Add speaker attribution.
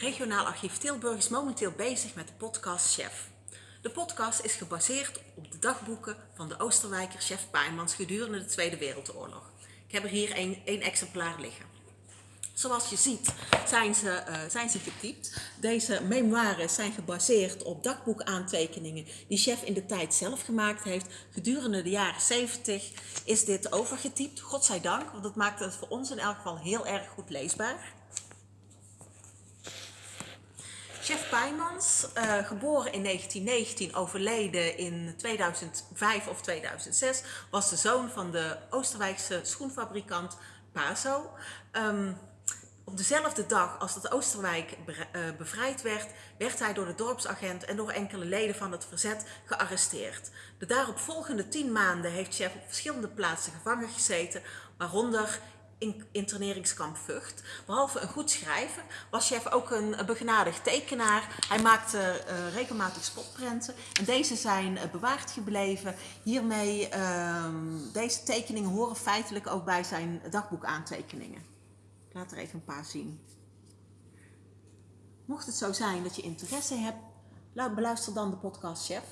Speaker 1: Regionaal Archief Tilburg is momenteel bezig met de podcast Chef. De podcast is gebaseerd op de dagboeken van de Oosterwijker chef Pijmans gedurende de Tweede Wereldoorlog. Ik heb er hier één, exemplaar liggen. Zoals je ziet zijn ze, uh, zijn ze getypt. Deze memoires zijn gebaseerd op dagboekaantekeningen die chef in de tijd zelf gemaakt heeft. Gedurende de jaren 70 is dit overgetypt, godzijdank, want dat maakt het voor ons in elk geval heel erg goed leesbaar. Chef Pijmans, uh, geboren in 1919, overleden in 2005 of 2006, was de zoon van de Oosterwijkse schoenfabrikant Paso. Um, op dezelfde dag als dat Oosterwijk eh, bevrijd werd, werd hij door de dorpsagent en door enkele leden van het verzet gearresteerd. De daaropvolgende tien maanden heeft Chef op verschillende plaatsen gevangen gezeten, waaronder in interneringskamp Vught. Behalve een goed schrijver was Chef ook een begenadigd tekenaar. Hij maakte uh, regelmatig spotprenten en deze zijn uh, bewaard gebleven. Hiermee, uh, deze tekeningen horen feitelijk ook bij zijn dagboekaantekeningen. Ik laat er even een paar zien. Mocht het zo zijn dat je interesse hebt, beluister dan de podcast Chef.